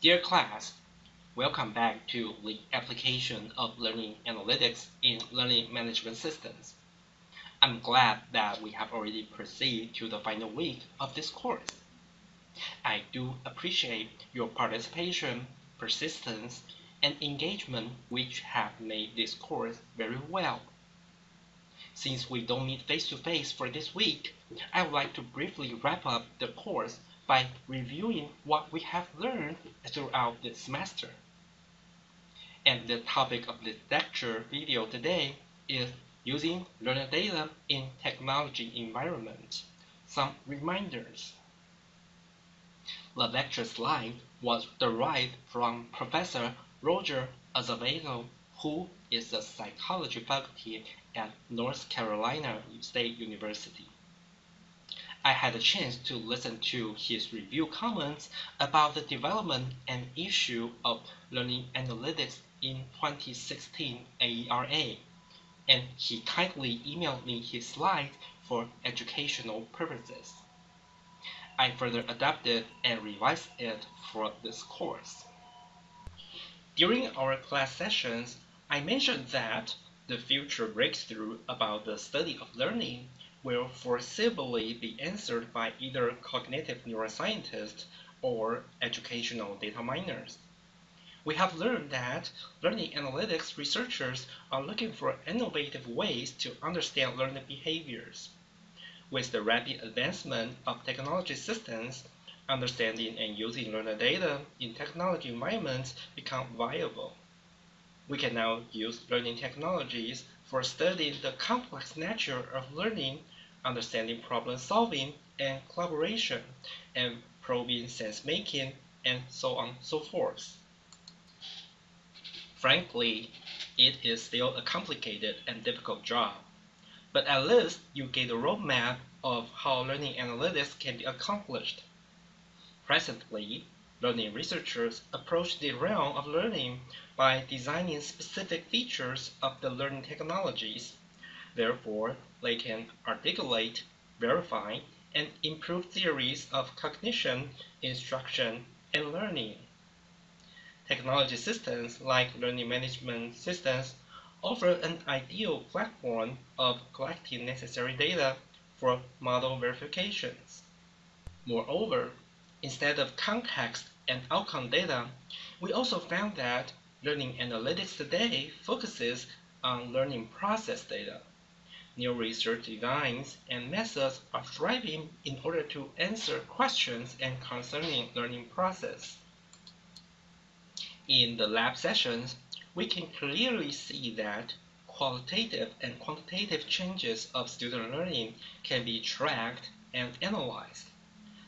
Dear class, welcome back to the application of learning analytics in learning management systems. I'm glad that we have already proceeded to the final week of this course. I do appreciate your participation, persistence, and engagement which have made this course very well. Since we don't meet face-to-face -face for this week, I would like to briefly wrap up the course by reviewing what we have learned throughout the semester. And the topic of the lecture video today is using learner data in technology environment. Some reminders. The lecture slide was derived from Professor Roger Azevedo, who is the psychology faculty at North Carolina State University. I had a chance to listen to his review comments about the development and issue of learning analytics in 2016 AERA, and he kindly emailed me his slides for educational purposes. I further adapted and revised it for this course. During our class sessions, I mentioned that the future breakthrough about the study of learning will foreseeably be answered by either cognitive neuroscientists or educational data miners. We have learned that learning analytics researchers are looking for innovative ways to understand learning behaviors. With the rapid advancement of technology systems, understanding and using learner data in technology environments become viable. We can now use learning technologies for studying the complex nature of learning, understanding problem solving and collaboration, and probing sense making, and so on and so forth. Frankly, it is still a complicated and difficult job, but at least you get a roadmap of how learning analytics can be accomplished. Presently, learning researchers approach the realm of learning by designing specific features of the learning technologies. Therefore, they can articulate, verify, and improve theories of cognition, instruction, and learning. Technology systems like learning management systems offer an ideal platform of collecting necessary data for model verifications. Moreover, instead of context and outcome data, we also found that Learning analytics today focuses on learning process data. New research designs and methods are thriving in order to answer questions and concerning learning process. In the lab sessions, we can clearly see that qualitative and quantitative changes of student learning can be tracked and analyzed.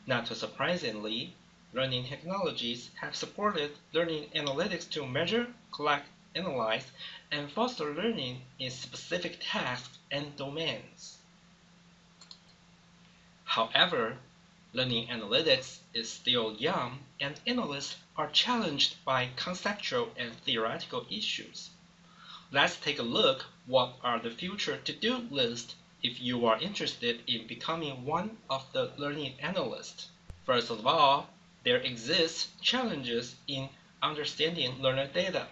Not surprisingly, learning technologies have supported learning analytics to measure, collect, analyze, and foster learning in specific tasks and domains. However, learning analytics is still young and analysts are challenged by conceptual and theoretical issues. Let's take a look what are the future to-do list if you are interested in becoming one of the learning analysts. First of all, there exist challenges in understanding learner data.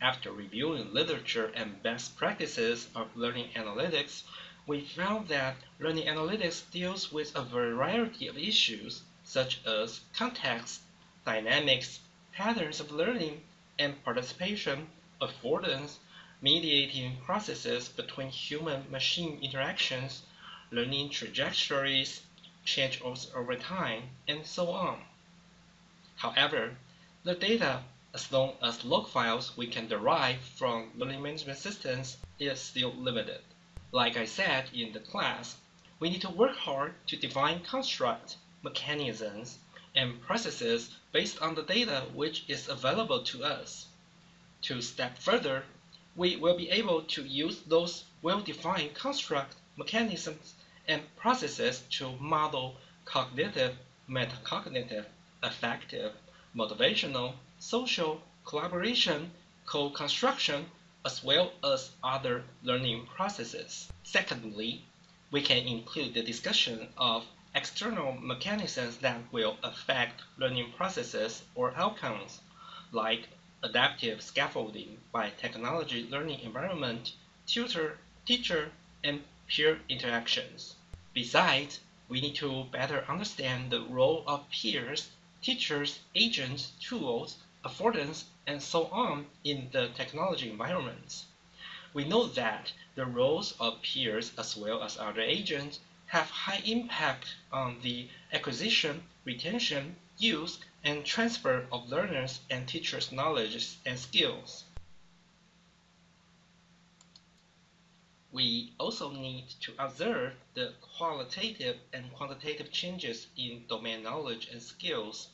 After reviewing literature and best practices of learning analytics, we found that learning analytics deals with a variety of issues such as context, dynamics, patterns of learning and participation, affordance, mediating processes between human-machine interactions, learning trajectories, change over time, and so on. However, the data, as long as log files we can derive from learning management systems, is still limited. Like I said in the class, we need to work hard to define constructs, mechanisms, and processes based on the data which is available to us. To step further, we will be able to use those well-defined construct mechanisms and processes to model cognitive, metacognitive, affective, motivational, social, collaboration, co-construction, as well as other learning processes. Secondly, we can include the discussion of external mechanisms that will affect learning processes or outcomes, like adaptive scaffolding by technology learning environment, tutor, teacher, and peer interactions. Besides, we need to better understand the role of peers, teachers, agents, tools, affordance, and so on in the technology environments. We know that the roles of peers as well as other agents have high impact on the acquisition, retention, use, and transfer of learners and teachers' knowledge and skills. We also need to observe the qualitative and quantitative changes in domain knowledge and skills,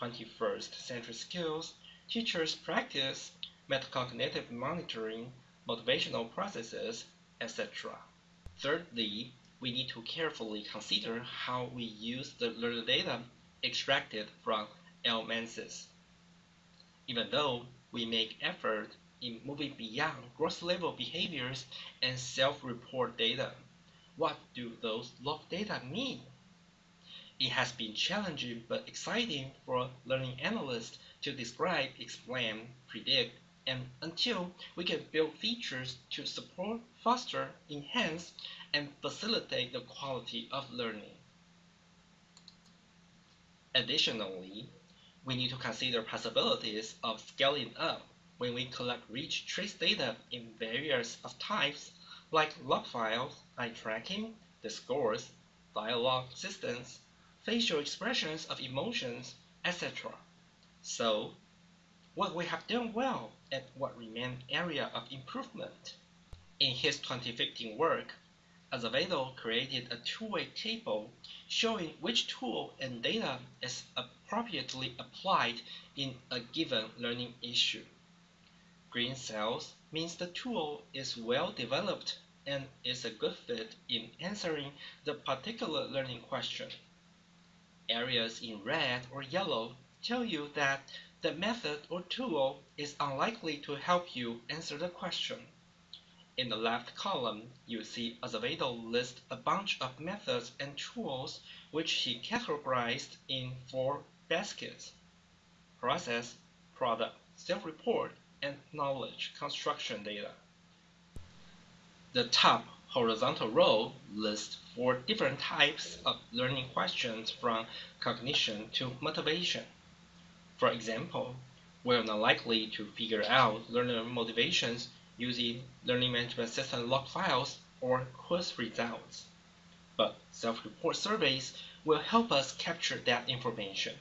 21st century skills, teachers' practice, metacognitive monitoring, motivational processes, etc. Thirdly, we need to carefully consider how we use the learner data extracted from LMSs. Even though we make effort in moving beyond gross level behaviors and self-report data, what do those log data mean? It has been challenging but exciting for learning analysts to describe, explain, predict, and until we can build features to support, foster, enhance, and facilitate the quality of learning. Additionally, we need to consider possibilities of scaling up when we collect rich trace data in various of types like log files, eye tracking, the scores, dialogue systems, facial expressions of emotions, etc. So, what we have done well and what remain area of improvement. In his 2015 work, Azevedo created a two-way table showing which tool and data is appropriately applied in a given learning issue. Green cells means the tool is well developed and is a good fit in answering the particular learning question. Areas in red or yellow tell you that the method or tool is unlikely to help you answer the question. In the left column, you see Azevedo list a bunch of methods and tools which he categorized in four baskets. Process, product, self-report, and knowledge construction data. The top horizontal row lists four different types of learning questions from cognition to motivation. For example, we're not likely to figure out learner motivations using learning management system log files or quiz results. But self-report surveys will help us capture that information.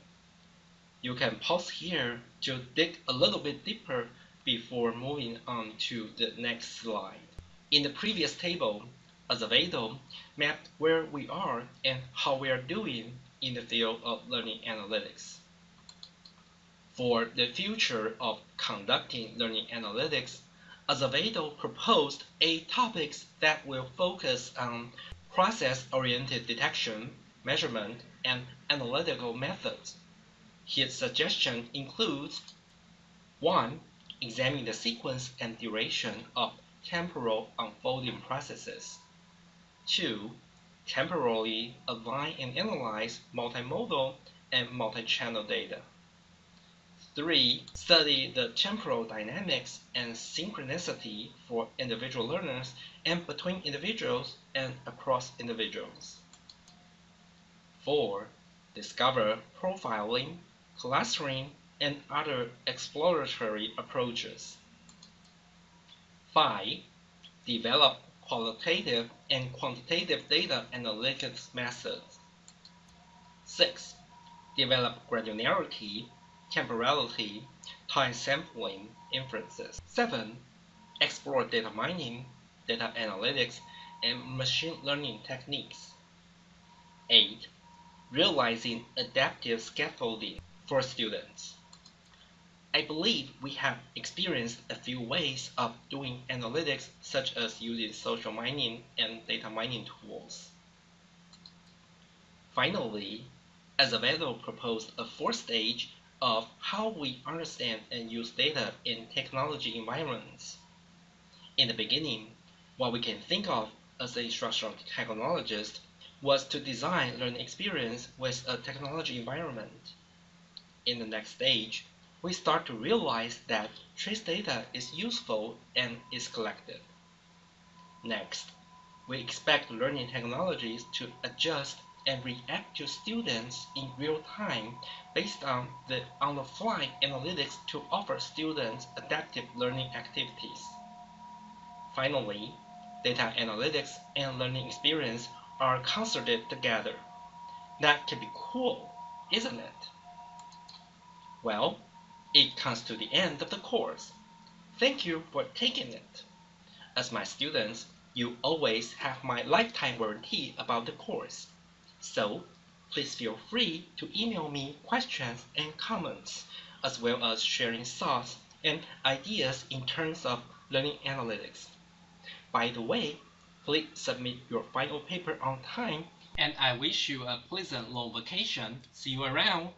You can pause here to dig a little bit deeper before moving on to the next slide. In the previous table, Azevedo mapped where we are and how we are doing in the field of learning analytics. For the future of conducting learning analytics, Azevedo proposed eight topics that will focus on process-oriented detection, measurement, and analytical methods. His suggestion includes 1 examine the sequence and duration of temporal unfolding processes. 2. Temporally align and analyze multimodal and multi-channel data. 3. Study the temporal dynamics and synchronicity for individual learners and between individuals and across individuals. 4. Discover profiling, clustering, and other exploratory approaches. 5. Develop qualitative and quantitative data analytics methods. 6. Develop granularity, temporality, time sampling inferences. 7. Explore data mining, data analytics, and machine learning techniques. 8. Realizing adaptive scaffolding for students. I believe we have experienced a few ways of doing analytics such as using social mining and data mining tools. Finally, Azevedo proposed a fourth stage of how we understand and use data in technology environments. In the beginning, what we can think of as a instructional technologist was to design learning experience with a technology environment. In the next stage, we start to realize that trace data is useful and is collected. Next, we expect learning technologies to adjust and react to students in real time based on the on-the-fly analytics to offer students adaptive learning activities. Finally, data analytics and learning experience are concerted together. That can be cool, isn't it? Well, it comes to the end of the course. Thank you for taking it. As my students, you always have my lifetime warranty about the course. So, please feel free to email me questions and comments, as well as sharing thoughts and ideas in terms of learning analytics. By the way, please submit your final paper on time, and I wish you a pleasant long vacation. See you around.